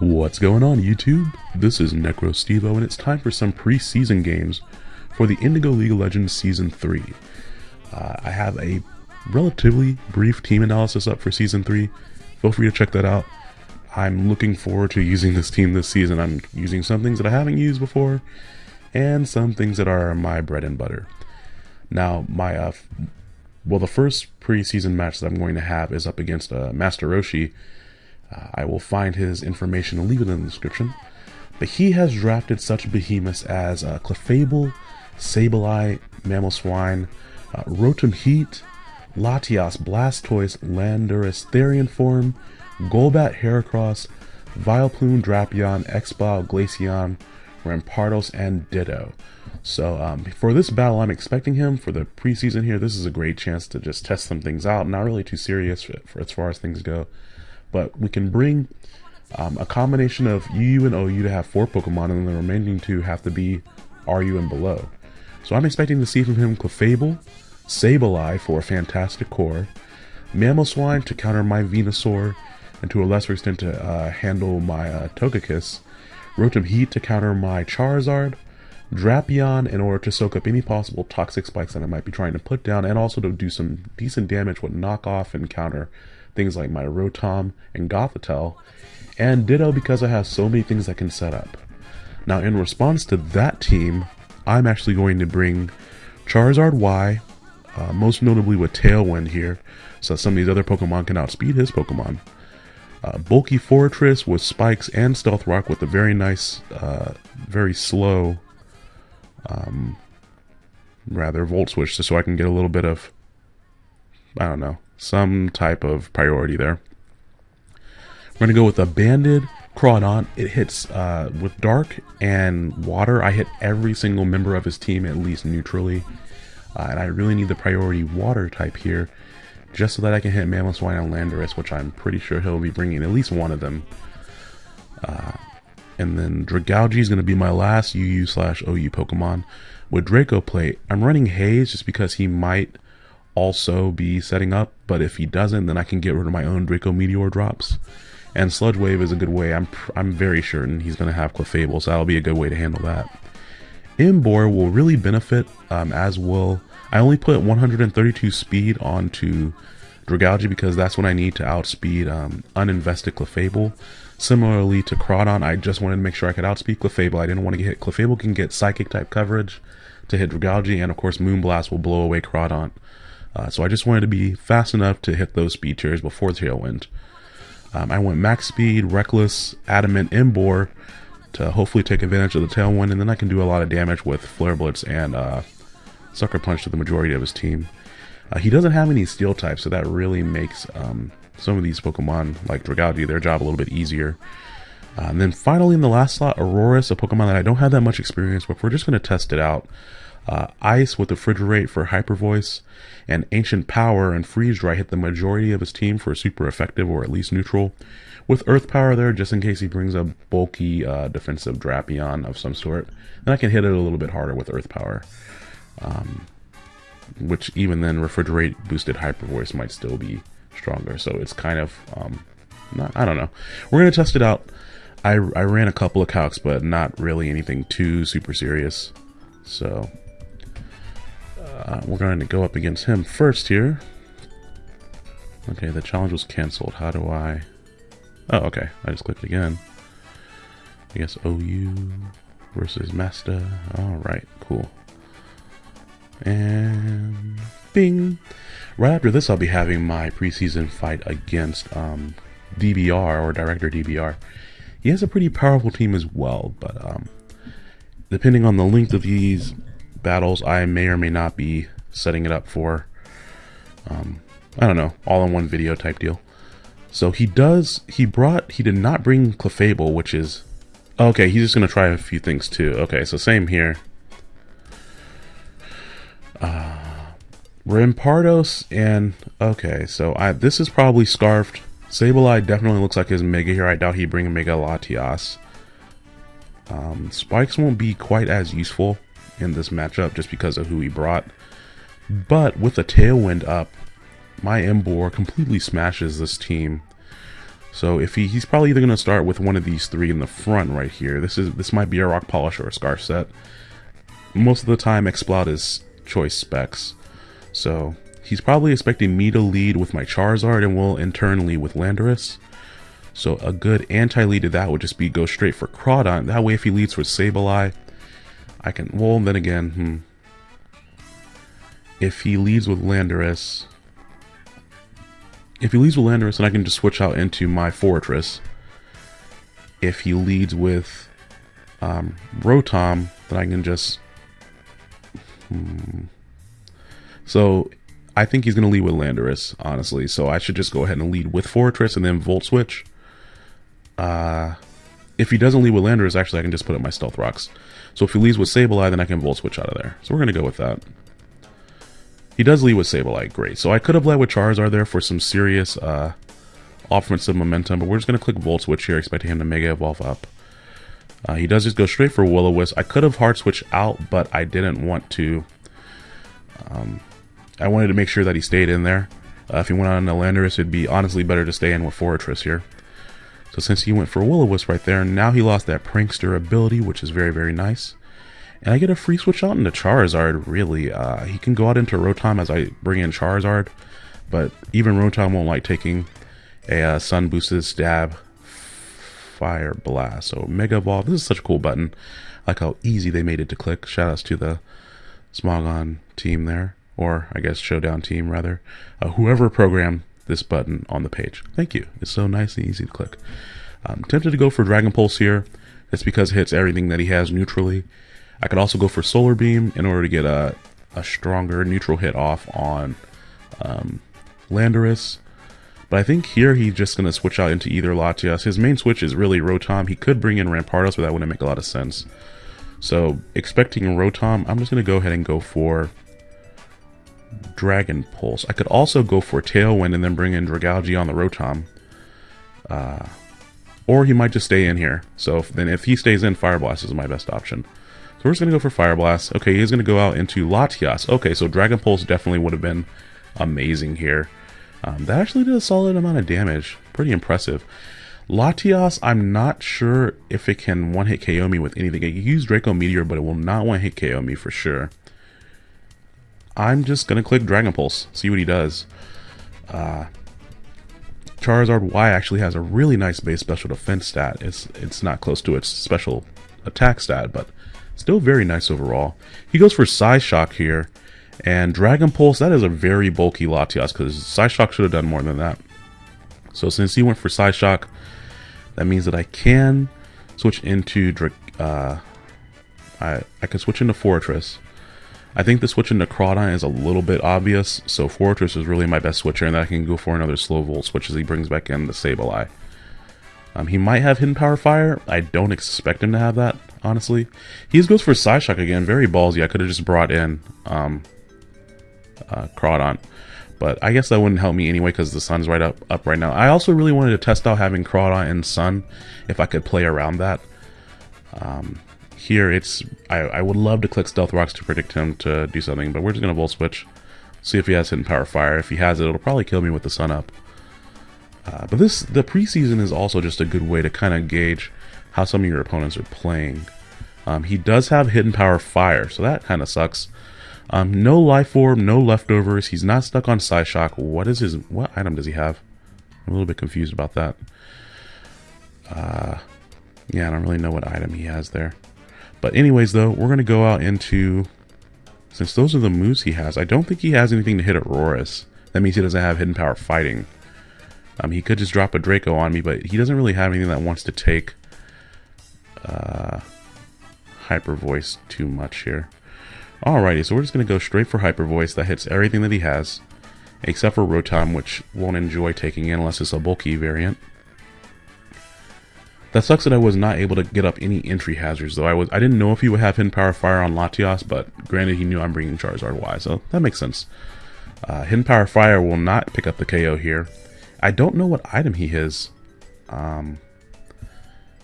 What's going on YouTube? This is NecroStevo and it's time for some preseason games for the Indigo League of Legends Season 3. Uh, I have a relatively brief team analysis up for Season 3. Feel free to check that out. I'm looking forward to using this team this season. I'm using some things that I haven't used before and some things that are my bread and butter. Now, my uh, well, the first preseason match that I'm going to have is up against uh, Master Roshi, uh, I will find his information and leave it in the description. But he has drafted such behemoths as uh, Clefable, Sableye, Mamoswine, uh, Rotom Heat, Latias, Blastoise, Landorus, Therian Form, Golbat, Heracross, Vileplume, Drapion, Exploud, Glaceon, Rampardos, and Ditto. So um, for this battle, I'm expecting him for the preseason here. This is a great chance to just test some things out. Not really too serious for, for as far as things go but we can bring um, a combination of UU and OU to have four Pokemon, and the remaining two have to be RU and below. So I'm expecting to see from him Clefable, Sableye for a fantastic core, Mamoswine to counter my Venusaur, and to a lesser extent to uh, handle my uh, Togekiss, Rotom Heat to counter my Charizard, Drapion in order to soak up any possible toxic spikes that I might be trying to put down, and also to do some decent damage with knockoff and counter things like my Rotom and Gothitelle, and Ditto because I have so many things I can set up. Now in response to that team, I'm actually going to bring Charizard Y, uh, most notably with Tailwind here, so some of these other Pokemon can outspeed his Pokemon. Uh, bulky Forretress with Spikes and Stealth Rock with a very nice, uh, very slow, um, rather, Volt Switch, just so I can get a little bit of, I don't know, some type of priority there. We're to go with a Banded Crawdaunt. It hits uh, with Dark and Water. I hit every single member of his team at least neutrally. Uh, and I really need the priority Water type here just so that I can hit Mamoswine and Landorus, which I'm pretty sure he'll be bringing at least one of them. Uh, and then Dragalge is going to be my last UU slash OU Pokemon. With Draco Plate, I'm running Haze just because he might also be setting up, but if he doesn't, then I can get rid of my own Draco Meteor drops. And Sludge Wave is a good way. I'm I'm very certain he's going to have Clefable, so that'll be a good way to handle that. Emboar will really benefit, um, as will... I only put 132 speed onto Dragalge because that's what I need to outspeed um, uninvested Clefable. Similarly to Crawdaunt, I just wanted to make sure I could outspeed Clefable. I didn't want to get hit. Clefable can get Psychic type coverage to hit Dragalge, and of course Moonblast will blow away Crawdaunt. Uh, so I just wanted to be fast enough to hit those speed tiers before Tailwind. Um, I went max speed, reckless, adamant, Emboar to hopefully take advantage of the Tailwind, and then I can do a lot of damage with Flare Blitz and uh, Sucker Punch to the majority of his team. Uh, he doesn't have any steel types, so that really makes um, some of these Pokemon, like Dragalge, do their job a little bit easier. Uh, and then finally in the last slot, Aurorus, a Pokemon that I don't have that much experience with. We're just going to test it out uh, Ice with Refrigerate for Hyper Voice, and Ancient Power and Freeze Dry hit the majority of his team for super effective or at least neutral. With Earth Power there, just in case he brings a bulky uh, defensive Drapion of some sort, then I can hit it a little bit harder with Earth Power. Um, which even then, Refrigerate boosted Hyper Voice might still be stronger. So it's kind of, um, not, I don't know. We're to test it out. I, I ran a couple of calcs, but not really anything too super serious. So uh, we're going to go up against him first here. Okay, the challenge was cancelled. How do I... Oh, okay. I just clicked again. I guess OU versus Master. Alright, cool. And... Bing! Right after this, I'll be having my preseason fight against um, DBR, or Director DBR. He has a pretty powerful team as well, but um, depending on the length of these battles I may or may not be setting it up for, um, I don't know, all in one video type deal. So he does, he brought, he did not bring Clefable, which is, okay, he's just going to try a few things too. Okay, so same here. Uh, Rampardos and, okay, so I, this is probably Scarfed. Sableye definitely looks like his Mega here. I doubt he'd bring a Mega Latias. Um, spikes won't be quite as useful in this matchup just because of who he brought. But with the Tailwind up, my Emboar completely smashes this team. So if he, he's probably either going to start with one of these three in the front right here. This is this might be a rock polish or a scarf set. Most of the time, Exploud is choice specs. So he's probably expecting me to lead with my Charizard and will in turn lead with Landorus. So a good anti-lead to that would just be go straight for Crawdon. That way if he leads with Sableye, I can, well then again, hmm. If he leads with Landorus, if he leads with Landorus, then I can just switch out into my Forretress. If he leads with um, Rotom, then I can just... Hmm. So, I think he's going to lead with Landorus, honestly. So I should just go ahead and lead with Forretress and then Volt Switch. Uh, if he doesn't lead with Landorus, actually I can just put up my Stealth Rocks. So if he leads with Sableye, then I can Volt Switch out of there. So we're going to go with that. He does lead with Sableye, great. So I could have led with Charizard there for some serious uh, offensive momentum, but we're just going to click Volt Switch here, expecting him to Mega Evolve up. Uh, he does just go straight for Will-O-Wisp. I could have Hard Switch out, but I didn't want to. Um, I wanted to make sure that he stayed in there. Uh, if he went on a Landorus, it'd be honestly better to stay in with Forretress here. Since he went for Will-O-Wisp right there, now he lost that Prankster ability, which is very, very nice. And I get a free switch out into Charizard, really. Uh, he can go out into Rotom as I bring in Charizard, but even Rotom won't like taking a uh, Sun Boosted Stab Fire Blast. So Mega Evolve, this is such a cool button. I like how easy they made it to click. Shoutouts to the Smogon team there, or I guess Showdown team rather. Uh, whoever programmed this button on the page. Thank you. It's so nice and easy to click. I'm tempted to go for Dragon Pulse here. It's because it hits everything that he has neutrally. I could also go for Solar Beam in order to get a, a stronger neutral hit off on um, Landorus. But I think here he's just going to switch out into either Latias. His main switch is really Rotom. He could bring in Rampardos, but that wouldn't make a lot of sense. So, expecting Rotom, I'm just going to go ahead and go for Dragon Pulse. I could also go for Tailwind and then bring in Dragalge on the Rotom. Uh, or he might just stay in here. So if, then if he stays in, Fire Blast is my best option. So we're just going to go for Fire Blast. Okay, he's going to go out into Latias. Okay, so Dragon Pulse definitely would have been amazing here. Um, that actually did a solid amount of damage. Pretty impressive. Latias, I'm not sure if it can one-hit KO me with anything. It can use Draco Meteor, but it will not one-hit KO me for sure. I'm just going to click Dragon Pulse, see what he does. Uh, Charizard Y actually has a really nice base special defense stat. It's it's not close to its special attack stat, but Still very nice overall. He goes for Psyshock here. And Dragon Pulse, that is a very bulky Latias because Psyshock should have done more than that. So since he went for Psyshock, that means that I can switch into uh, I, I can switch into Forretress. I think the switch into Crawdaunt is a little bit obvious, so Forretress is really my best switcher, and I can go for another Slow Volt switch as he brings back in the Sableye. Um, he might have Hidden Power Fire. I don't expect him to have that honestly. He goes for Psyshock again. Very ballsy. I could have just brought in um, uh, Crawdaunt. But I guess that wouldn't help me anyway because the sun's right up, up right now. I also really wanted to test out having Crawdaunt and Sun if I could play around that. Um, here, it's I, I would love to click Stealth Rocks to predict him to do something, but we're just going to Volt Switch. See if he has Hidden Power Fire. If he has it, it'll probably kill me with the sun up. Uh, but this the preseason is also just a good way to kind of gauge how some of your opponents are playing. Um, he does have hidden power fire, so that kind of sucks. Um, no life orb, no leftovers. He's not stuck on Psyshock. What is his? What item does he have? I'm a little bit confused about that. Uh, yeah, I don't really know what item he has there. But anyways, though, we're gonna go out into since those are the moves he has. I don't think he has anything to hit Aurorus. That means he doesn't have hidden power fighting. Um, he could just drop a Draco on me, but he doesn't really have anything that wants to take uh, hyper voice too much here. Alrighty, so we're just going to go straight for hyper voice. That hits everything that he has, except for Rotom, which won't enjoy taking in unless it's a bulky variant. That sucks that I was not able to get up any entry hazards, though. I was I didn't know if he would have Hidden Power Fire on Latias, but granted he knew I'm bringing Charizard Y, so that makes sense. Uh, Hidden Power Fire will not pick up the KO here. I don't know what item he is. Um,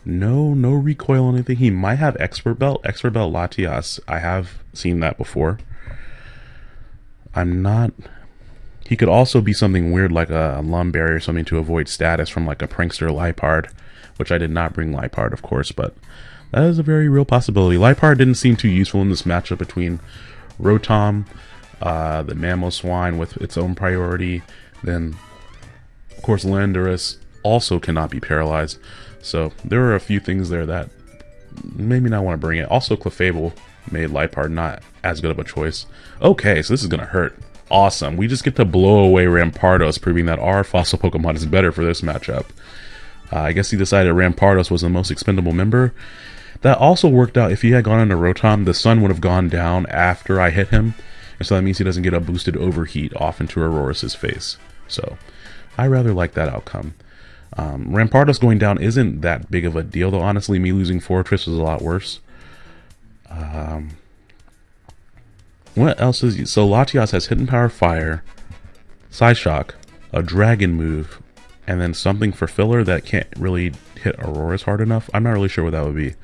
no, no recoil on anything. He might have expert belt. Expert belt Latias. I have seen that before. I'm not He could also be something weird like a Lum Berry or something to avoid status from like a Prankster Liepard, which I did not bring Liepard, of course, but that is a very real possibility. Liepard didn't seem too useful in this matchup between Rotom, uh, the Mamoswine with its own priority, then, of course, Landorus also cannot be paralyzed. So there are a few things there that maybe not want to bring it. Also, Clefable made Liepard not as good of a choice. Okay, so this is going to hurt. Awesome. We just get to blow away Rampardos, proving that our fossil Pokemon is better for this matchup. Uh, I guess he decided Rampardos was the most expendable member. That also worked out. If he had gone into Rotom, the sun would have gone down after I hit him. And so that means he doesn't get a boosted overheat off into Aurorus's face. So I rather like that outcome. Um, Rampardos going down isn't that big of a deal, though honestly, me losing Forretress is a lot worse. Um, what else is... So Latias has Hidden Power Fire, Psyshock, a Dragon move, and then something for filler that can't really hit Aurorus hard enough. I'm not really sure what that would be.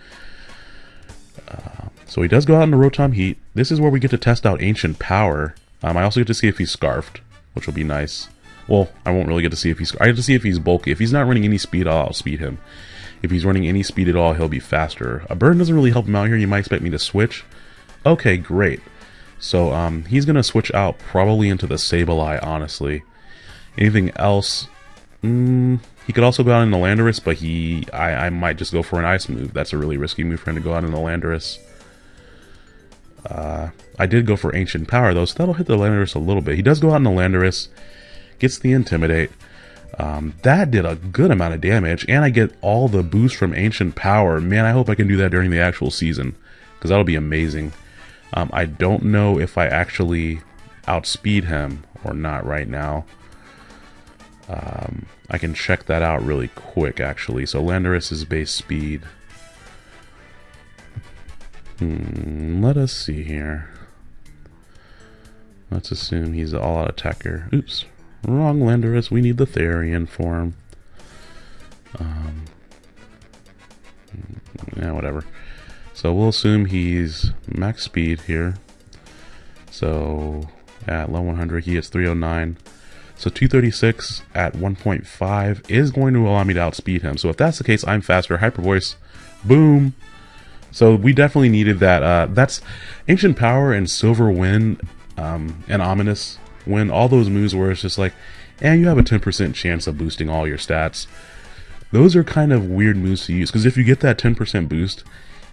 Uh, so he does go out in the Rotom Heat. This is where we get to test out Ancient Power. Um, I also get to see if he's Scarfed, which will be nice. Well, I won't really get to see if he's... I get to see if he's bulky. If he's not running any speed, I'll speed him. If he's running any speed at all, he'll be faster. A burn doesn't really help him out here. You might expect me to switch. Okay, great. So um, he's going to switch out probably into the Sableye, honestly. Anything else? Mm, he could also go out in the Landorus, but he, I, I might just go for an Ice move. That's a really risky move for him to go out in the Landorus. Uh, I did go for Ancient Power, though, so that'll hit the Landorus a little bit. He does go out in the Landorus, gets the Intimidate. Um, that did a good amount of damage, and I get all the boost from Ancient Power. Man, I hope I can do that during the actual season, because that'll be amazing. Um, I don't know if I actually outspeed him or not right now. Um, I can check that out really quick, actually. So Landorus is base speed. Hmm, let us see here. Let's assume he's an all-out attacker. Oops, wrong Landorus. We need the Therian form. Um, yeah, whatever. So we'll assume he's max speed here. So at low 100, he gets 309. So 236 at 1.5 is going to allow me to outspeed him. So if that's the case, I'm faster. Hyper Voice, boom. So we definitely needed that. Uh, that's Ancient Power and Silver Wind um, and Ominous Wind. All those moves where it's just like, and you have a 10% chance of boosting all your stats. Those are kind of weird moves to use because if you get that 10% boost,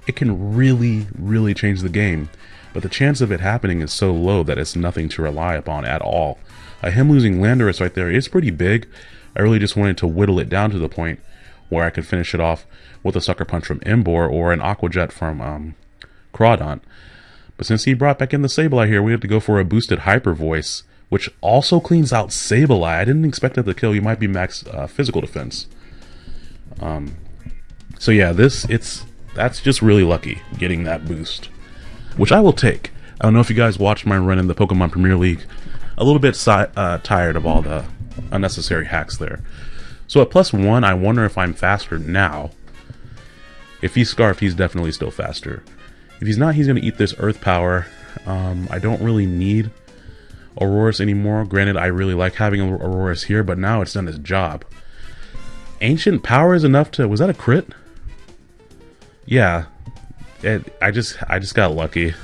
it can really, really change the game. But the chance of it happening is so low that it's nothing to rely upon at all. Uh, him losing Landorus right there is pretty big. I really just wanted to whittle it down to the point where I could finish it off with a Sucker Punch from Emboar or an Aqua Jet from um, Crawdaunt. But since he brought back in the Sableye here, we have to go for a boosted Hyper Voice, which also cleans out Sableye. I didn't expect that to kill. You might be max uh, physical defense. Um, so yeah, this, it's, that's just really lucky, getting that boost. Which I will take. I don't know if you guys watched my run in the Pokemon Premier League a little bit si uh, tired of all the unnecessary hacks there. So at plus one, I wonder if I'm faster now. If he's Scarf, he's definitely still faster. If he's not, he's going to eat this Earth Power. Um, I don't really need Aurorus anymore. Granted, I really like having Aurorus here, but now it's done its job. Ancient Power is enough to... Was that a crit? Yeah. It, I just I just got lucky.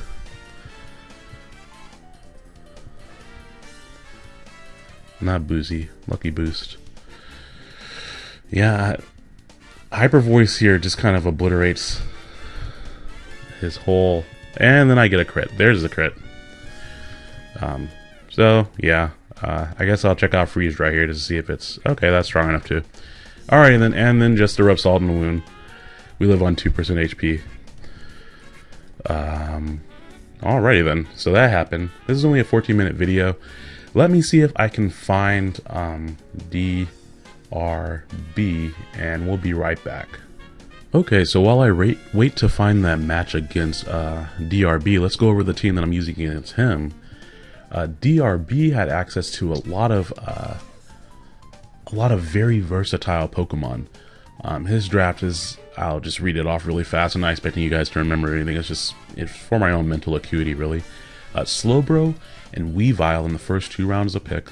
Not boozy. Lucky boost. Yeah, Hyper Voice here just kind of obliterates his whole... And then I get a crit. There's the crit. Um, so, yeah. Uh, I guess I'll check out Freeze right here to see if it's... Okay, that's strong enough too. Alright, and then, and then just salt in the wound. We live on 2% HP. Um, alrighty then. So that happened. This is only a 14 minute video. Let me see if I can find um, DRB and we'll be right back. Okay, so while I wait, wait to find that match against uh, DRB, let's go over the team that I'm using against him. Uh, DRB had access to a lot of uh, a lot of very versatile Pokemon. Um, his draft is, I'll just read it off really fast. I'm not expecting you guys to remember anything. It's just it's for my own mental acuity, really. Uh, Slowbro and Weavile in the first two rounds of pick.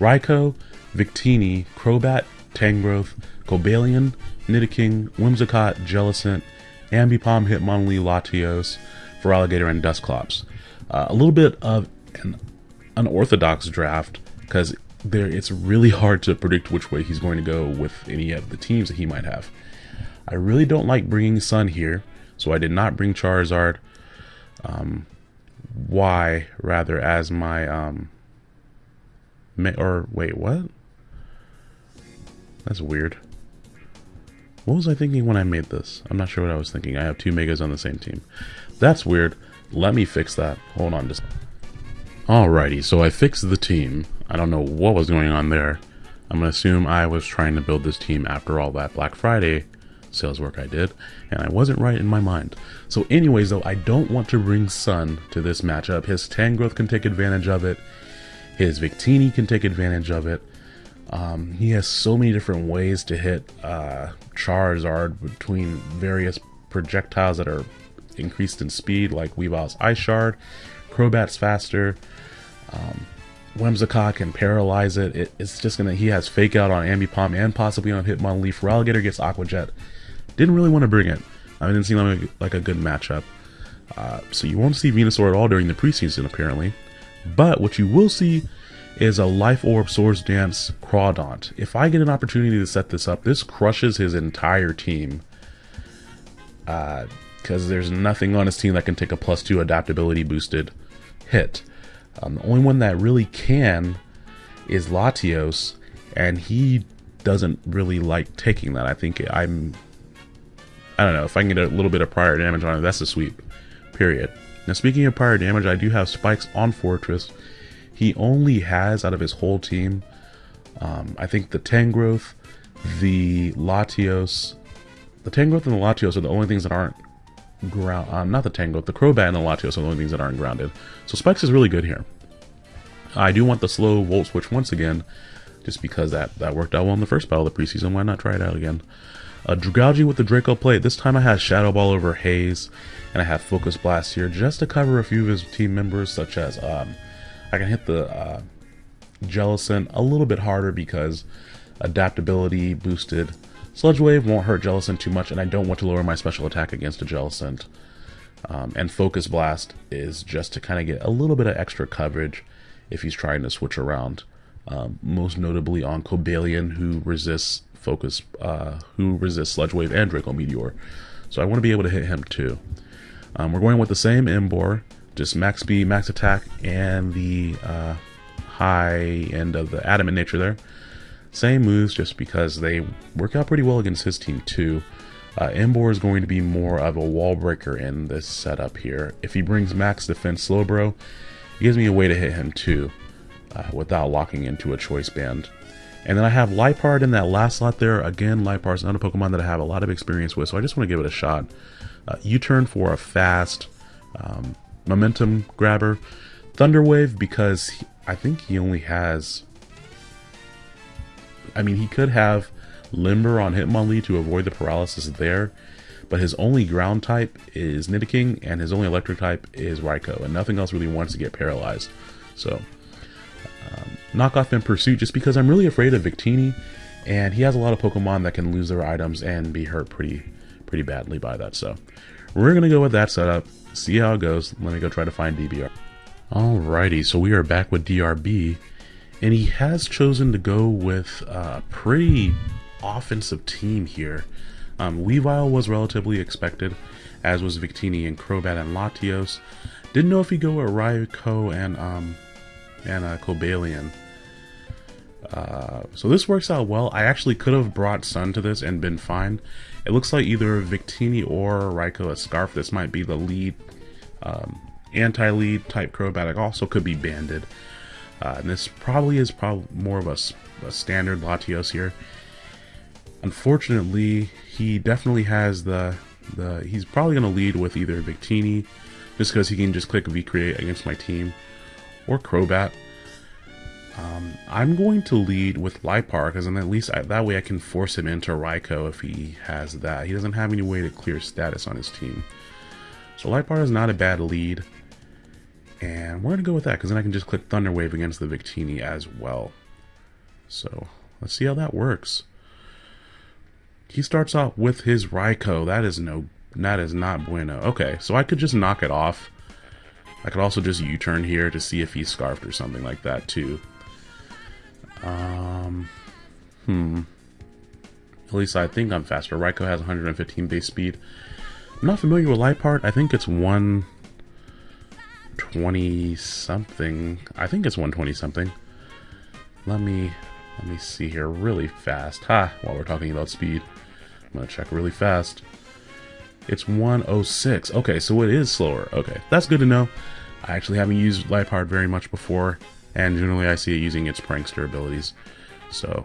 Raikou, Victini, Crobat, Tangrowth, Cobalion, Nidoking, Whimsicott, Jellicent, Ambipom, Hitmonlee, Latios, Feraligatr, and Dusclops. Uh, a little bit of an unorthodox draft because there it's really hard to predict which way he's going to go with any of the teams that he might have. I really don't like bringing Sun here, so I did not bring Charizard. Um, rather as my um, or wait, what? That's weird. What was I thinking when I made this? I'm not sure what I was thinking. I have two Megas on the same team. That's weird. Let me fix that. Hold on just. Alrighty, so I fixed the team. I don't know what was going on there. I'm gonna assume I was trying to build this team after all that Black Friday sales work I did, and I wasn't right in my mind. So anyways though, I don't want to bring Sun to this matchup. His Tangrowth can take advantage of it. His Victini can take advantage of it. Um, he has so many different ways to hit uh, Charizard between various projectiles that are increased in speed, like Weavile's Ice Shard, Crobat's faster, um, Whimsicott can paralyze it. it. It's just gonna. He has Fake Out on Ambipom and possibly on Hitmonlee. Feraligatr gets Aqua Jet. Didn't really want to bring it. I didn't seem like, like a good matchup. Uh, so you won't see Venusaur at all during the preseason, apparently. But what you will see is a Life Orb Swords Dance Crawdaunt. If I get an opportunity to set this up, this crushes his entire team. Because uh, there's nothing on his team that can take a plus 2 adaptability boosted hit. Um, the only one that really can is Latios, and he doesn't really like taking that. I think I'm... I don't know, if I can get a little bit of prior damage on it, that's a sweep. Period. Now speaking of prior damage, I do have spikes on Forretress. he only has out of his whole team, um, I think the Tangrowth, the Latios, the Tangrowth and the Latios are the only things that aren't ground. Um, not the Tangrowth, the Crobat and the Latios are the only things that aren't grounded. So Spikes is really good here. I do want the slow Volt Switch once again, just because that, that worked out well in the first battle of the preseason. Why not try it out again? Uh, Dragalge with the Draco Plate. This time I had Shadow Ball over Haze, and I have Focus Blast here just to cover a few of his team members, such as um, I can hit the uh, Jellicent a little bit harder because adaptability boosted Sludge Wave won't hurt Jellicent too much, and I don't want to lower my special attack against a Jellicent. Um, and Focus Blast is just to kind of get a little bit of extra coverage if he's trying to switch around. Um, most notably on Cobalion, who resists Focus, uh, who resists Sludge Wave and Draco Meteor. So I want to be able to hit him too. Um, we're going with the same Emboar, just max speed, max attack, and the uh, high end of the adamant nature there. Same moves just because they work out pretty well against his team too. Uh, Emboar is going to be more of a wall breaker in this setup here. If he brings max defense Slowbro, it gives me a way to hit him too uh, without locking into a choice band. And then I have Liepard in that last slot there. Again, Liepard's not a Pokemon that I have a lot of experience with, so I just want to give it a shot. Uh, U-turn for a fast, um, momentum grabber. Thunderwave because he, I think he only has. I mean, he could have Limber on Hitmonlee to avoid the paralysis there, but his only ground type is Nidoking, and his only electric type is Raikou, and nothing else really wants to get paralyzed. So, um, knock off in pursuit just because I'm really afraid of Victini, and he has a lot of Pokemon that can lose their items and be hurt pretty, pretty badly by that. So, we're gonna go with that setup see how it goes. Let me go try to find DBR. Alrighty, so we are back with DRB, and he has chosen to go with a pretty offensive team here. Um, Weavile was relatively expected, as was Victini and Crobat and Latios. Didn't know if he'd go with Raikou and um, and uh, Cobalion. Uh, so this works out well. I actually could have brought Sun to this and been fine. It looks like either Victini or Raikou a Scarf. This might be the lead, um, anti-lead type Crobat. also could be banded. Uh, and this probably is probably more of a, a standard Latios here. Unfortunately, he definitely has the the. He's probably going to lead with either Victini, just because he can just click V-Create against my team, or Crobat. Um, I'm going to lead with Liepard because at least I, that way I can force him into Raikou if he has that. He doesn't have any way to clear status on his team. So Liepard is not a bad lead. And we're going to go with that because then I can just click Thunder Wave against the Victini as well. So let's see how that works. He starts off with his Raikou. That is no, that is not bueno. Okay, so I could just knock it off. I could also just U-turn here to see if he's scarfed or something like that too. Um, hmm. At least I think I'm faster. Raikou has 115 base speed. I'm not familiar with Liepard. I think it's 120 something. I think it's 120 something. Let me let me see here really fast. Ha, while we're talking about speed. I'm gonna check really fast. It's 106. Okay, so it is slower. Okay, that's good to know. I actually haven't used Liepard very much before, and generally I see it using its prankster abilities. So,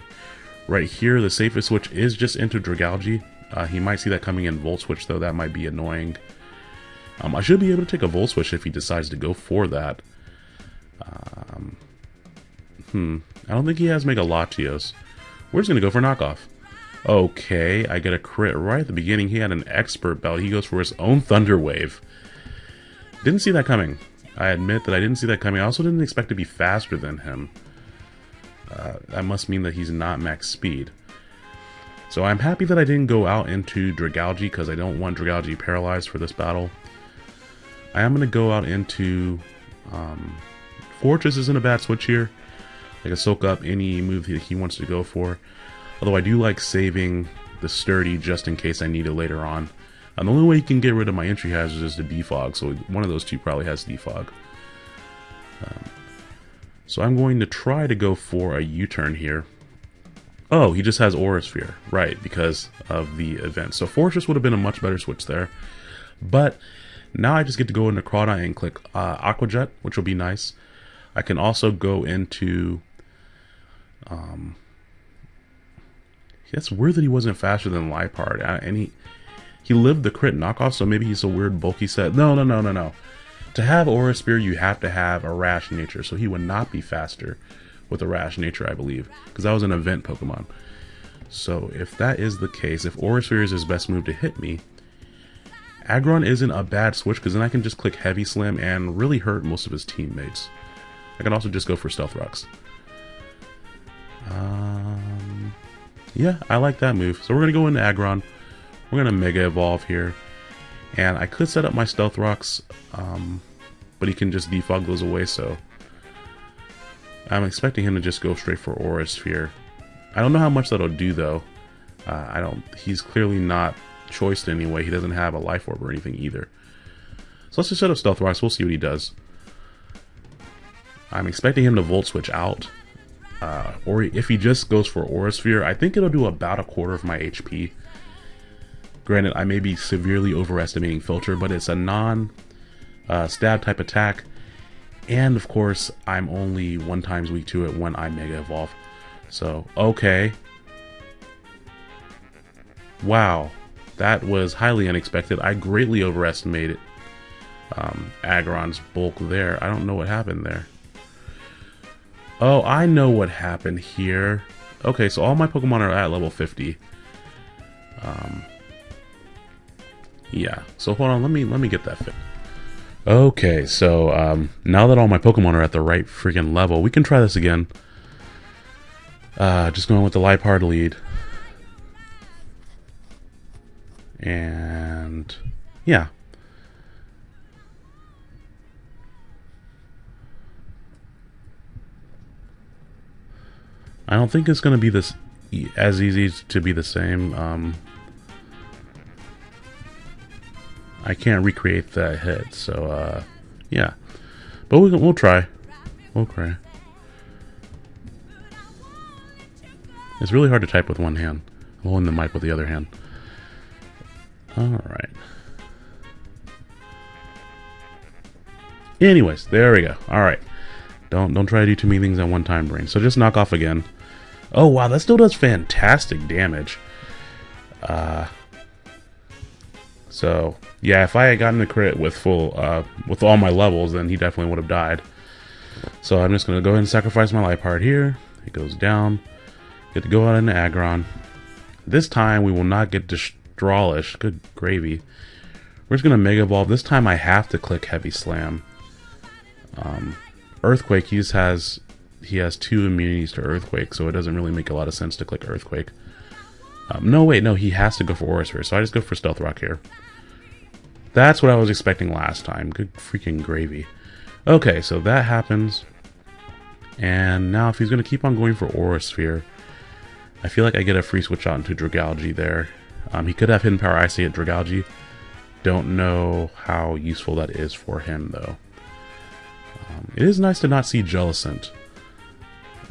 right here, the safest switch is just into Dragalge. Uh, he might see that coming in Volt Switch, though that might be annoying. Um, I should be able to take a Volt Switch if he decides to go for that. Um, hmm. I don't think he has Mega Latios. We're just going to go for knockoff. Okay, I get a crit right at the beginning. He had an expert belt. He goes for his own Thunder Wave. Didn't see that coming. I admit that I didn't see that coming. I also didn't expect to be faster than him. Uh, that must mean that he's not max speed. So I'm happy that I didn't go out into Dragalge because I don't want Dragalge paralyzed for this battle. I am going to go out into um, Forretress isn't a bad switch here. I can soak up any move that he wants to go for. Although I do like saving the sturdy just in case I need it later on. And the only way you can get rid of my entry hazards is to defog, so one of those two probably has defog. Um, so I'm going to try to go for a U-turn here. Oh, he just has Aura Sphere, right, because of the event. So Forretress would have been a much better switch there. But now I just get to go into Crawdaunt and click uh, Aqua Jet, which will be nice. I can also go into um, that's weird that he wasn't faster than Liepard. Uh, and he he lived the crit knockoff, so maybe he's a weird bulky set. No, no, no, no, no. To have Aura Sphere, you have to have a rash nature, so he would not be faster with a rash nature, I believe, because that was an event Pokemon. So if that is the case, if Aura Sphere is his best move to hit me, Aggron isn't a bad switch because then I can just click Heavy Slam and really hurt most of his teammates. I can also just go for Stealth Rocks. Um, yeah, I like that move. So we're going to go into Aggron. We're going to Mega Evolve here. And I could set up my Stealth Rocks, um, but he can just defog those away, so... I'm expecting him to just go straight for Aura Sphere. I don't know how much that'll do, though. Uh, I don't... He's clearly not choiced anyway. He doesn't have a Life Orb or anything either. So let's just set up Stealth Rocks. We'll see what he does. I'm expecting him to Volt Switch out. Uh, or if he just goes for Aura Sphere, I think it'll do about a quarter of my HP. Granted, I may be severely overestimating Filter, but it's a non uh, stab type attack. And of course, I'm only one times weak to it when I Mega Evolve. So, okay. Wow. That was highly unexpected. I greatly overestimated um, Aggron's bulk there. I don't know what happened there. Oh, I know what happened here. Okay, so all my Pokemon are at level 50. Um, yeah, so hold on, let me let me get that fit. Okay, so um, now that all my Pokemon are at the right freaking level, we can try this again. Uh, just going with the Liepard lead. And yeah, I don't think it's going to be this as easy to be the same. Um, I can't recreate that hit, so uh, yeah. But we, we'll try. We'll try. It's really hard to type with one hand. Holding the mic with the other hand. Alright. Anyways, there we go. Alright. Don't don't try to do too many things at one time, brain. So just knock off again. Oh, wow, that still does fantastic damage. Uh, so, yeah, if I had gotten the crit with full, uh, with all my levels, then he definitely would have died. So I'm just to go ahead and sacrifice my Liepard here. It goes down. Get to go out into Aggron. This time, we will not get Destralish. Good gravy. We're just going to Mega Evolve. This time, I have to click Heavy Slam. Um, Earthquake, he just has he has two immunities to Earthquake, so it doesn't really make a lot of sense to click Earthquake. Um, no, wait, no, he has to go for Aura Sphere, so I just go for Stealth Rock here. That's what I was expecting last time. Good freaking gravy. Okay, so that happens. And now if he's going to keep on going for Aura Sphere, I feel like I get a free switch out into Dragalge there. Um, he could have Hidden Power Icy at Dragalge. Don't know how useful that is for him, though. Um, it is nice to not see Jellicent.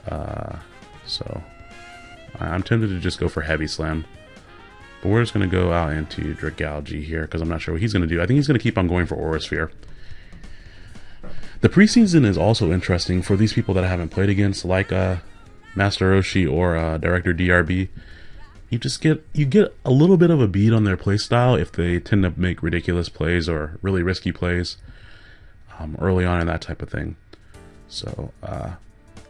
Uh, so, I'm tempted to just go for Heavy Slam. But we're just going to go out into Dragalge here, because I'm not sure what he's going to do. I think he's going to keep on going for Aura Sphere. The preseason is also interesting for these people that I haven't played against, like uh, Master Roshi or uh, Director DRB. You just get you get a little bit of a beat on their playstyle if they tend to make ridiculous plays or really risky plays um, early on and that type of thing. So uh,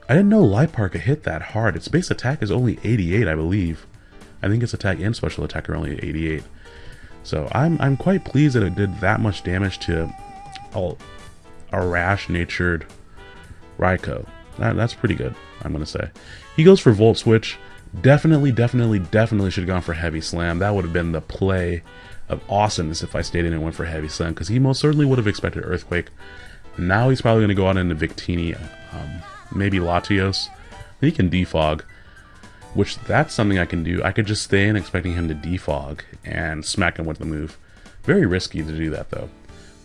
I didn't know Liepard could hit that hard. Its base attack is only 88, I believe. I think its attack and special attack are only 88. So I'm I'm quite pleased that it did that much damage to a, a rash-natured Raikou. That, that's pretty good, I'm to say. He goes for Volt Switch. Definitely, definitely, definitely should have gone for Heavy Slam. That would have been the play of awesomeness if I stayed in and went for Heavy Slam, because he most certainly would have expected Earthquake. Now he's probably going to go out into Victini, um, maybe Latios. He can defog, which that's something I can do. I could just stay in expecting him to defog and smack him with the move. Very risky to do that, though.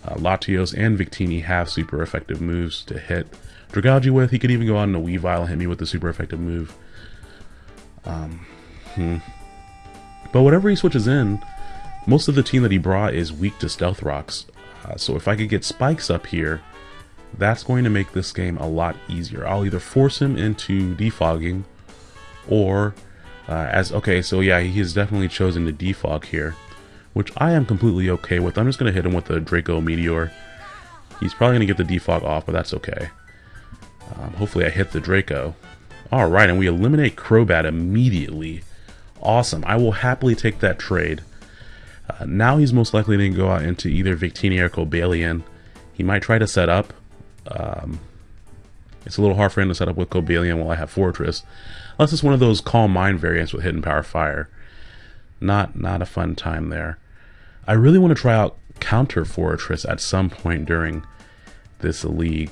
Uh, Latios and Victini have super effective moves to hit Dragalge with. He could even go out in a Weavile and hit me with the super effective move. Um, hmm. But whatever he switches in, most of the team that he brought is weak to Stealth Rocks. Uh, so if I could get Spikes up here, that's going to make this game a lot easier. I'll either force him into defogging or uh, as okay so yeah he has definitely chosen to defog here which I am completely okay with. I'm just going to hit him with the Draco Meteor. He's probably going to get the defog off, but that's okay. Um, hopefully I hit the Draco. Alright, and we eliminate Crobat immediately. Awesome. I will happily take that trade. Uh, now he's most likely going to go out into either Victini or Cobalion. He might try to set up. Um, it's a little hard for him to set up with Cobalion while I have Forretress. Unless it's one of those Calm Mind variants with Hidden Power Fire. Not, not a fun time there. I really want to try out Counter Forretress at some point during this league.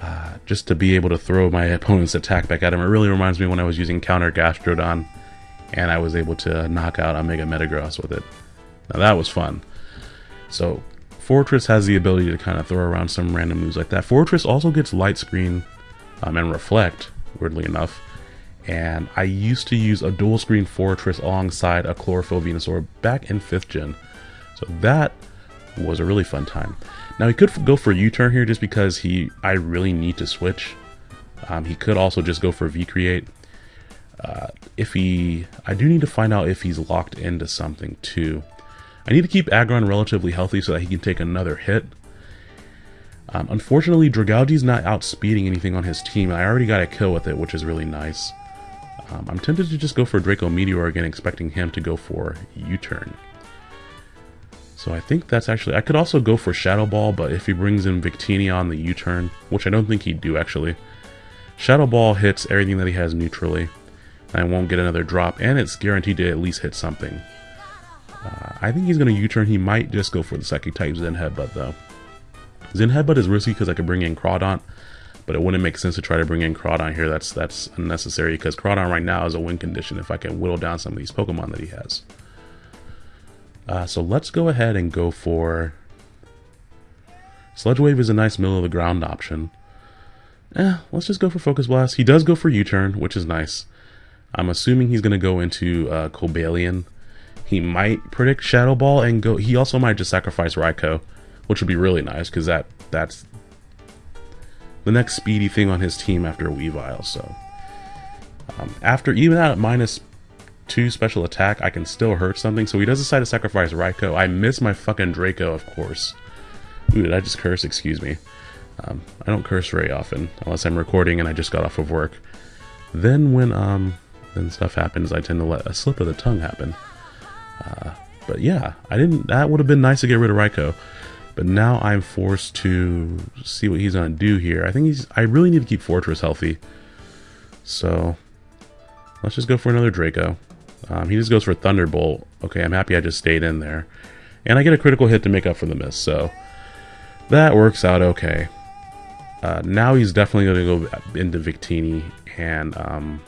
Uh, just to be able to throw my opponent's attack back at him. It really reminds me when I was using Counter Gastrodon and I was able to knock out Omega Metagross with it. Now that was fun. So Forretress has the ability to kind of throw around some random moves like that. Forretress also gets Light Screen um, and Reflect, weirdly enough. And I used to use a dual screen Forretress alongside a Chlorophyll Venusaur back in 5th gen. So that was a really fun time. Now he could go for U-turn here just because he I really need to switch. Um, he could also just go for V-create. Uh, if he, I do need to find out if he's locked into something too. I need to keep Aggron relatively healthy so that he can take another hit. Um, unfortunately, Dragalge's not outspeeding anything on his team. I already got a kill with it, which is really nice. Um, I'm tempted to just go for Draco Meteor again, expecting him to go for U-turn. So I think that's actually... I could also go for Shadow Ball, but if he brings in Victini on the U-turn, which I don't think he'd do actually, Shadow Ball hits everything that he has neutrally. And I won't get another drop, and it's guaranteed to at least hit something. Uh, I think he's going to U-turn. He might just go for the Psychic type Zen Headbutt, though. Zen Headbutt is risky because I could bring in Crawdaunt, but it wouldn't make sense to try to bring in Crawdaunt here. That's that's unnecessary because Crawdaunt right now is a win condition if I can whittle down some of these Pokemon that he has. Uh, so let's go ahead and go for... Sludge Wave is a nice middle of the ground option. Eh, let's just go for Focus Blast. He does go for U-turn, which is nice. I'm assuming he's going to go into uh, Cobalion. He might predict Shadow Ball and go... He also might just sacrifice Raikou, which would be really nice because that that's the next speedy thing on his team after Weavile. So um, after even at minus two special attack, I can still hurt something. So he does decide to sacrifice Raikou. I miss my fucking Draco, of course. Ooh, did I just curse? Excuse me. Um, I don't curse very often, unless I'm recording and I just got off of work. Then when um, then stuff happens, I tend to let a slip of the tongue happen. Uh, but yeah, I didn't. That would have been nice to get rid of Raikou. But now I'm forced to see what he's to do here. I think he's... I really need to keep Forretress healthy. So, let's just go for another Draco. Um, he just goes for Thunderbolt. Okay, I'm happy I just stayed in there. And I get a critical hit to make up for the miss, so... That works out okay. Uh, now he's definitely going to go into Victini, and um,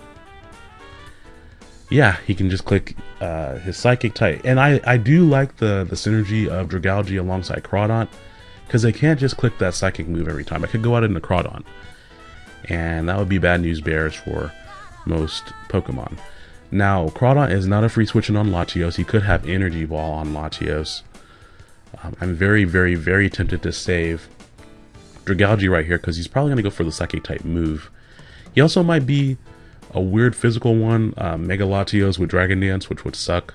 yeah, he can just click uh, his Psychic type. And I, I do like the, the synergy of Dragalge alongside Crawdaunt, because they can't just click that Psychic move every time. I could go out into Crawdaunt, and that would be bad news bears for most Pokemon. Now, Crawdaunt is not a free switching on Latios. He could have Energy Ball on Latios. Um, I'm very, very, very tempted to save Dragalge right here because he's probably going to go for the Psychic type move. He also might be a weird physical one, uh, Mega Latios with Dragon Dance, which would suck.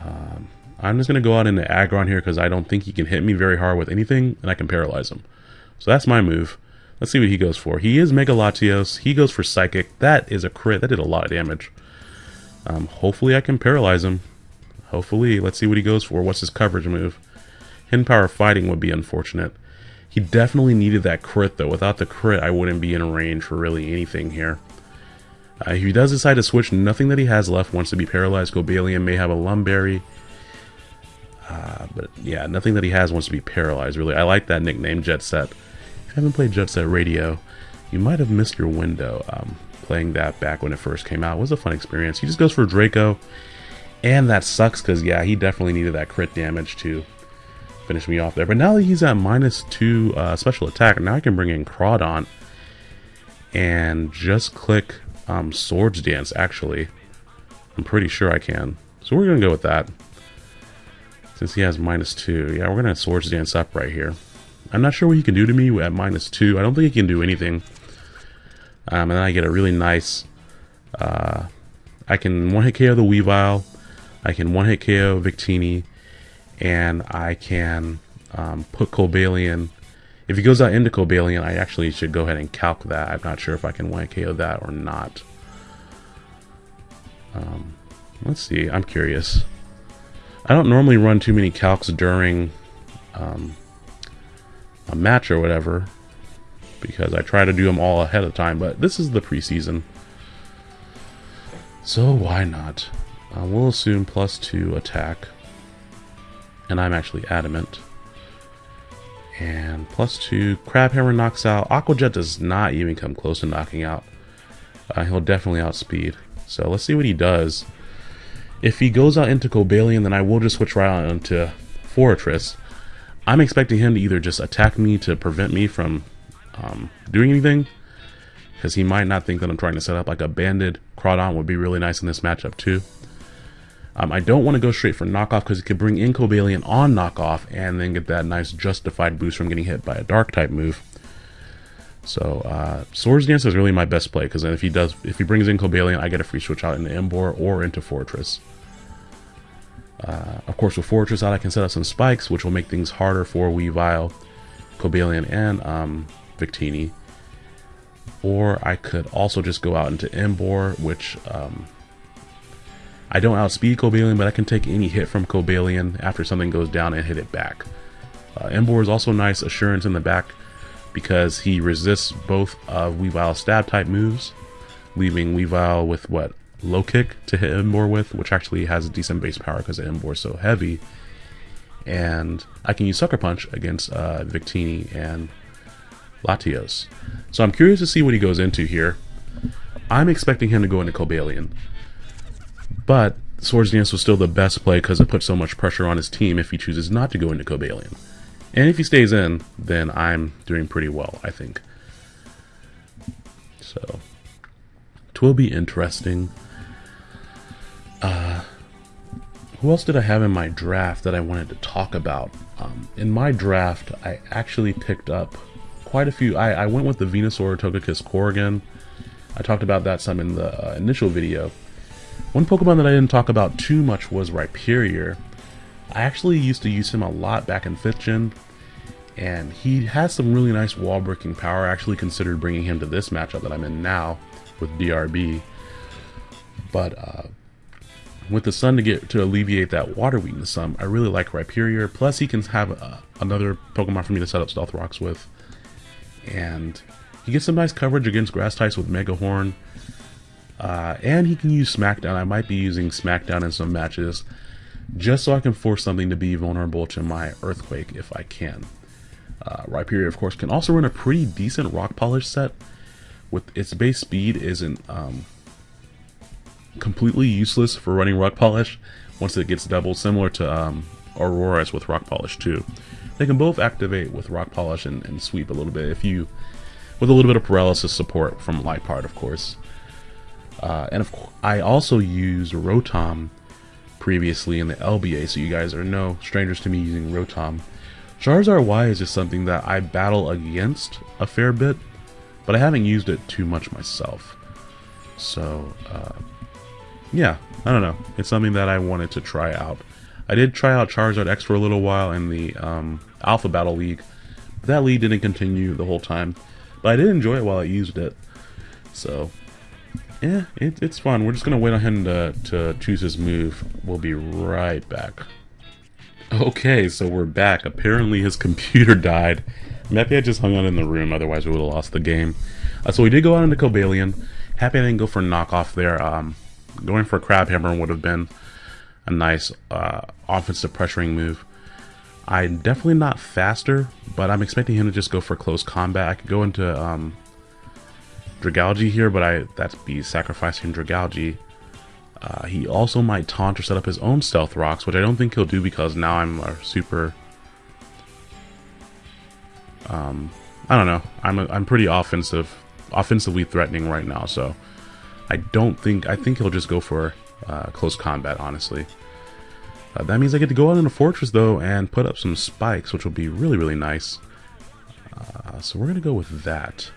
Um, I'm just going to go out into Aggron here because I don't think he can hit me very hard with anything, and I can paralyze him. So that's my move. Let's see what he goes for. He is Mega Latios. He goes for Psychic. That is a crit. That did a lot of damage. Um, hopefully I can paralyze him. Hopefully. Let's see what he goes for. What's his coverage move? Hidden Power Fighting would be unfortunate. He definitely needed that crit, though. Without the crit, I wouldn't be in range for really anything here. Uh, if he does decide to switch, nothing that he has left wants to be paralyzed. Cobalion may have a Lum Berry. Uh, but yeah, nothing that he has wants to be paralyzed, really. I like that nickname, Jet Set. If you haven't played Jet Set Radio, you might have missed your window. Um, playing that back when it first came out was a fun experience. He just goes for Draco. And that sucks because, yeah, he definitely needed that crit damage to finish me off there. But now that he's at minus two uh, special attack, now I can bring in Crawdaunt and just click um, Swords Dance, actually. I'm pretty sure I can. So we're going to go with that. Since he has minus two. Yeah, we're going to Swords Dance up right here. I'm not sure what he can do to me at minus two. I don't think he can do anything. Um, and then I get a really nice... Uh, I can one-hit KO the Weavile. I can one-hit KO Victini and I can um, put Cobalion. If he goes out into Cobalion, I actually should go ahead and calc that. I'm not sure if I can one hit KO that or not. Um, let's see. I'm curious. I don't normally run too many calcs during um, a match or whatever because I try to do them all ahead of time, but this is the preseason. So why not? Uh, we'll assume plus two attack and I'm actually adamant. And plus two, Crabhammer knocks out. Aqua Jet does not even come close to knocking out. Uh, he'll definitely outspeed. So let's see what he does. If he goes out into Cobalion, then I will just switch right on into Forretress. I'm expecting him to either just attack me to prevent me from um, doing anything, because he might not think that I'm trying to set up like a banded Crawdaunt would be really nice in this matchup too. Um, I don't want to go straight for knockoff because it could bring in Cobalion on knockoff and then get that nice justified boost from getting hit by a dark type move. So uh, Swords Dance is really my best play because if he does, if he brings in Cobalion, I get a free switch out into Emboar or into Forretress. Uh, of course, with Forretress out, I can set up some spikes, which will make things harder for Weavile, Cobalion, and um, Victini. Or I could also just go out into Emboar, which um, I don't outspeed Cobalion, but I can take any hit from Cobalion after something goes down and hit it back. Uh, Emboar is also nice assurance in the back because he resists both of Weavile's stab type moves, leaving Weavile with what low kick to hit Emboar with, which actually has a decent base power because Emboar is so heavy. And I can use Sucker Punch against uh, Victini and Latios. So I'm curious to see what he goes into here. I'm expecting him to go into Cobalion. But Swords Dance was still the best play because it puts so much pressure on his team if he chooses not to go into Cobalion. And if he stays in, then I'm doing pretty well, I think. So, it will be interesting. Uh, who else did I have in my draft that I wanted to talk about? Um, in my draft, I actually picked up quite a few. I, I went with the Venusaur Togekiss Corrigan. I talked about that some in the uh, initial video. One Pokemon that I didn't talk about too much was Rhyperior. I actually used to use him a lot back in 5th gen, and he has some really nice wall breaking power. I actually considered bringing him to this matchup that I'm in now with DRB. But uh, with the sun to get to alleviate that water weakness some, I really like Rhyperior. Plus, he can have uh, another Pokemon for me to set up Stealth Rocks with. And he gets some nice coverage against grass types with Mega Horn. Uh, and he can use Smackdown. I might be using Smackdown in some matches just so I can force something to be vulnerable to my Earthquake if I can. Uh, Rhyperior, of course, can also run a pretty decent Rock Polish set. With its base speed isn't um, completely useless for running Rock Polish once it gets doubled, similar to um, Aurorus with Rock Polish too. They can both activate with Rock Polish and, and sweep a little bit if you, with a little bit of paralysis support from Liepard, of course. Uh, and of course, I also use Rotom previously in the LBA, so you guys are no strangers to me using Rotom. Charizard Y is just something that I battle against a fair bit, but I haven't used it too much myself. So, uh, yeah, I don't know. It's something that I wanted to try out. I did try out Charizard X for a little while in the um, Alpha Battle League. But that league didn't continue the whole time, but I did enjoy it while I used it. So, yeah, it, it's fun. We're just going to wait on him to, to choose his move. We'll be right back. Okay, so we're back. Apparently his computer died. Maybe I just hung out in the room, otherwise we would have lost the game. Uh, so we did go out into Cobalion. Happy I didn't go for knockoff there. Um, going for Crabhammer would have been a nice uh, offensive pressuring move. I'm definitely not faster, but I'm expecting him to just go for close combat. I could go into um, Dragalge here, but I that's be sacrificing Dragalge. Uh, he also might taunt or set up his own stealth rocks, which I don't think he'll do because now I'm a super. Um, I don't know. I'm a, I'm pretty offensive, offensively threatening right now, so I don't think I think he'll just go for uh, close combat. Honestly, uh, that means I get to go out in a Forretress though and put up some spikes, which will be really really nice. Uh, so we're gonna go with that.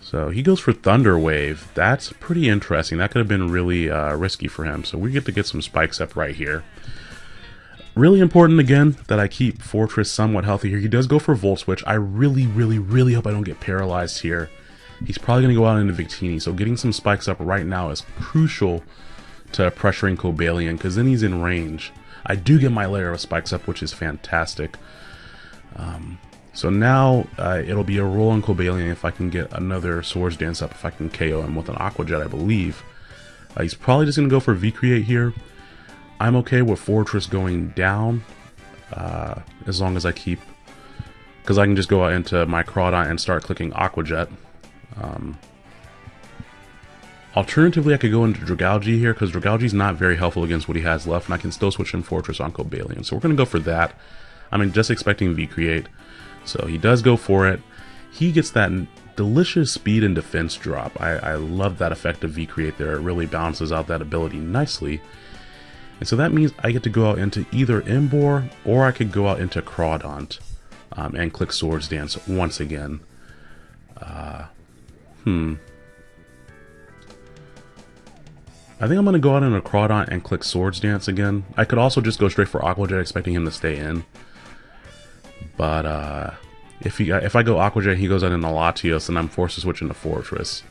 So he goes for Thunder Wave. That's pretty interesting. That could have been really uh, risky for him. So we get to get some spikes up right here. Really important, again, that I keep Forretress somewhat healthy here. He does go for Volt Switch. I really, really, really hope I don't get paralyzed here. He's probably going to go out into Victini. So getting some spikes up right now is crucial to pressuring Cobalion because then he's in range. I do get my layer of spikes up, which is fantastic. Um, so now uh, it'll be a roll on Cobalion if I can get another Swords Dance up, if I can KO him with an Aqua Jet, I believe. Uh, he's probably just going to go for V-Create here. I'm okay with Forretress going down, uh, as long as I keep... Because I can just go out into my Crawdaunt and start clicking Aqua Jet. Um, alternatively, I could go into Dragalge here, because Dragalge's not very helpful against what he has left, and I can still switch in Forretress on Cobalion. So we're going to go for that. I mean, just expecting V-Create. So he does go for it. He gets that delicious speed and defense drop. I, I love that effect of V-Create there. It really balances out that ability nicely. And so that means I get to go out into either Emboar or I could go out into Crawdaunt um, and click Swords Dance once again. Uh, hmm. I think I'm going to go out in a Crawdaunt and click Swords Dance again. I could also just go straight for Aqua Jet expecting him to stay in. But uh, if he if I go Aqua Jet, he goes out in a Latios, and I'm forced to switch into Forretress.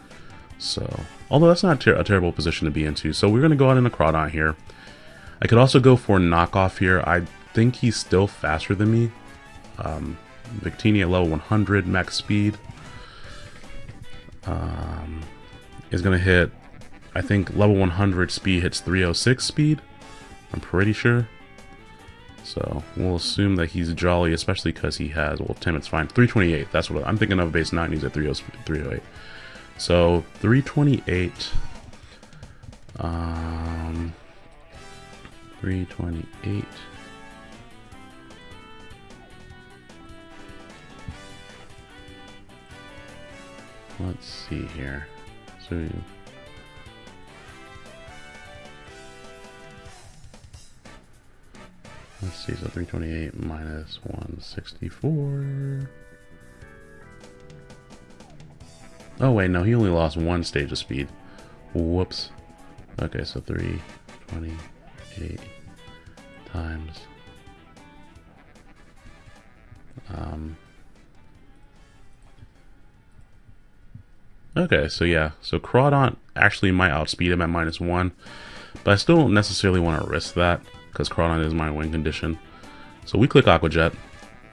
So, although that's not ter a terrible position to be into. So we're going to go out in a Crawdaunt here. I could also go for knockoff here. I think he's still faster than me. Um, Victini at level 100, max speed. Um, is going to hit, I think level 100 speed hits 306 speed. I'm pretty sure. So we'll assume that he's jolly, especially because he has, well, Tim, it's fine. 328, that's what I'm thinking of base 9, he's at 308. So 328, um, 328. Let's see here. So Let's see, so 328 minus 164. Oh wait, no, he only lost one stage of speed. Whoops. Okay, so 328 times. Um, Okay, so yeah, so Crawdaunt actually might outspeed him at minus one, but I still don't necessarily want to risk that because Crawdaunt is my win condition. So we click Aqua Jet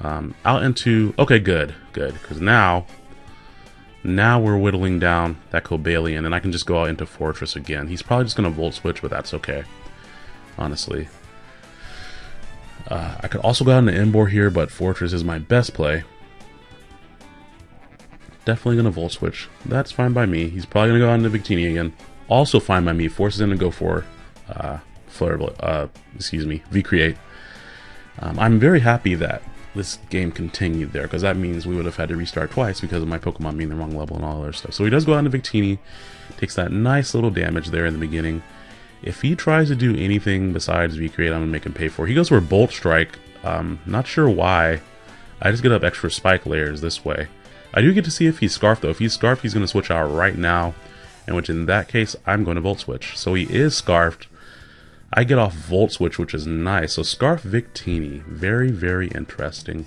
um, out into, okay, good, good, because now, now we're whittling down that Cobalion, and I can just go out into Forretress again. He's probably just going to Volt Switch, but that's okay, honestly. Uh, I could also go out into Emboar here, but Forretress is my best play. Definitely going to Volt Switch. That's fine by me. He's probably going to go out into Victini again. Also fine by me. Forces him to go for uh, Flare, uh, excuse me, V-Create. Um, I'm very happy that this game continued there because that means we would have had to restart twice because of my Pokemon being the wrong level and all other stuff. So he does go out into Victini, takes that nice little damage there in the beginning. If he tries to do anything besides V-Create, I'm going to make him pay for it. He goes for Bolt Strike. Um, not sure why. I just get up extra spike layers this way. I do get to see if he's Scarfed though. If he's Scarfed, he's going to switch out right now. In which in that case, I'm going to Volt Switch. So he is Scarfed. I get off Volt Switch, which is nice. So Scarf Victini, very, very interesting.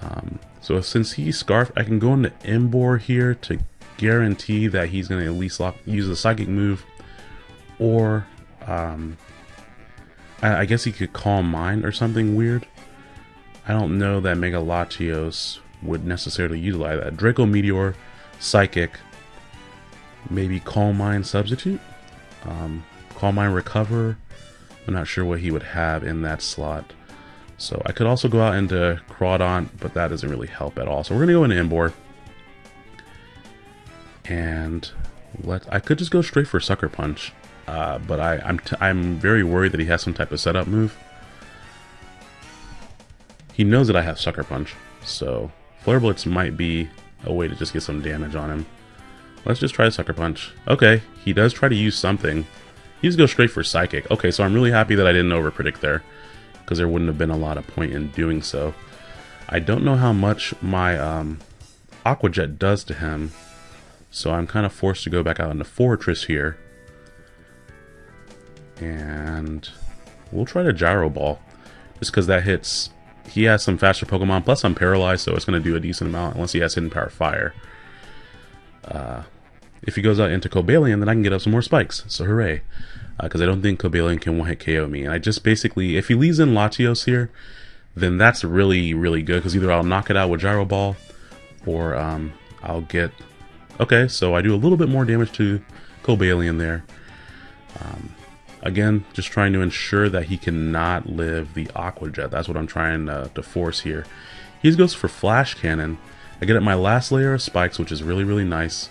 Um, so since he's Scarf, I can go into Emboar here to guarantee that he's going to at least lock, use the Psychic move. Or, um, I, I, guess he could Calm Mind or something weird. I don't know that Mega would necessarily utilize that. Draco Meteor, Psychic, maybe Calm Mind substitute. Um, Calm Mind Recover. I'm not sure what he would have in that slot. So I could also go out into Crawdaunt, but that doesn't really help at all. So we're going to go into Emboar. And let I could just go straight for Sucker Punch. Uh, but I, I'm, t I'm very worried that he has some type of setup move. He knows that I have Sucker Punch, so Flare Blitz might be a way to just get some damage on him. Let's just try Sucker Punch. Okay, he does try to use something. He just goes straight for Psychic. Okay, so I'm really happy that I didn't overpredict there, because there wouldn't have been a lot of point in doing so. I don't know how much my um, Aqua Jet does to him, so I'm kind of forced to go back out into Forretress here. And we'll try to Gyro Ball, just because that hits... He has some faster Pokemon, plus I'm paralyzed, so it's going to do a decent amount, unless he has Hidden Power Fire. Uh, if he goes out into Cobalion, then I can get up some more spikes. So hooray. Because uh, I don't think Cobalion can one-hit KO me. And I just basically, if he leaves in Latios here, then that's really, really good. Because either I'll knock it out with Gyro Ball, or um, I'll get... Okay, so I do a little bit more damage to Cobalion there. Um, again, just trying to ensure that he cannot live the Aqua Jet. That's what I'm trying to, to force here. He goes for Flash Cannon. I get up my last layer of spikes, which is really, really nice.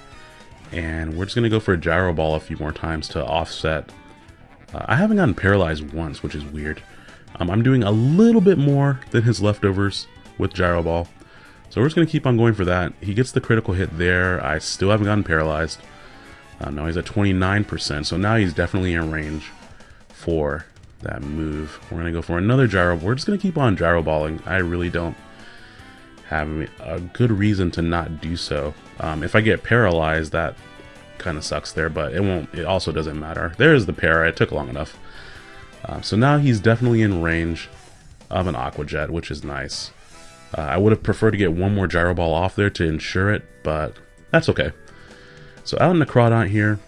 And we're just going to go for a gyro ball a few more times to offset. Uh, I haven't gotten paralyzed once, which is weird. Um, I'm doing a little bit more than his leftovers with gyro ball. So we're just going to keep on going for that. He gets the critical hit there. I still haven't gotten paralyzed. Uh, now he's at 29%, so now he's definitely in range for that move. We're going to go for another gyro. We're just going to keep on gyro balling. I really don't have a good reason to not do so. Um, if I get paralyzed, that kind of sucks there, but it won't. It also doesn't matter. There's the para. It took long enough. Um, so now he's definitely in range of an Aqua Jet, which is nice. Uh, I would have preferred to get one more Gyro Ball off there to ensure it, but that's okay. So out in the Crawdaunt here,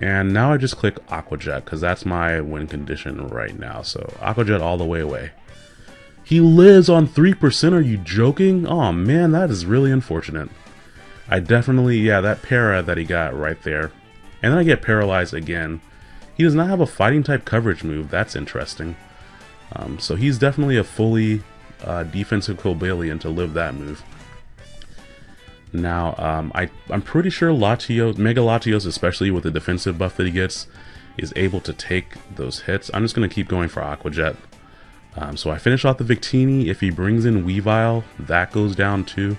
and now I just click Aqua Jet, because that's my win condition right now. So Aqua Jet all the way away. He lives on 3%, are you joking? Oh man, that is really unfortunate. I definitely, yeah, that para that he got right there. And then I get paralyzed again. He does not have a fighting type coverage move, that's interesting. Um, so he's definitely a fully uh, defensive Cobalion to live that move. Now, um, I, I'm pretty sure Latios, Mega Latios, especially with the defensive buff that he gets, is able to take those hits. I'm just going to keep going for Aqua Jet. Um, so I finish off the Victini. If he brings in Weavile, that goes down too.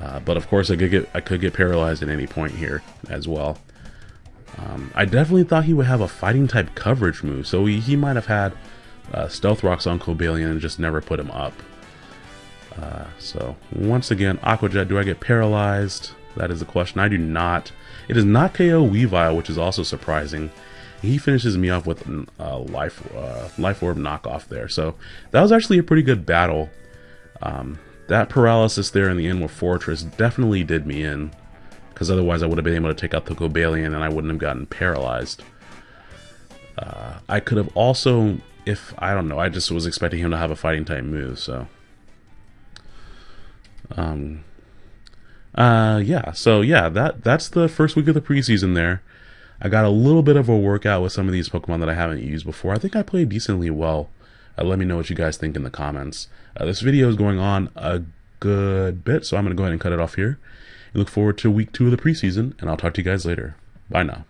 Uh, but of course, I could get I could get paralyzed at any point here as well. Um, I definitely thought he would have a fighting type coverage move, so he, he might have had uh, Stealth Rocks on Cobalion and just never put him up. Uh, so once again, Aqua Jet, do I get paralyzed? That is the question. I do not. It is not KO Weavile, which is also surprising he finishes me off with a uh, life uh, life orb knockoff there. So that was actually a pretty good battle. Um, that paralysis there in the end with Forretress definitely did me in. because otherwise I would have been able to take out the Cobalion and I wouldn't have gotten paralyzed. Uh, I could have also, if, I don't know, I just was expecting him to have a fighting type move, so. Um, uh, yeah, so yeah, that that's the first week of the preseason there. I got a little bit of a workout with some of these Pokemon that I haven't used before. I think I played decently well. Uh, let me know what you guys think in the comments. Uh, this video is going on a good bit, so I'm going to go ahead and cut it off here. Look forward to week two of the preseason, and I'll talk to you guys later. Bye now.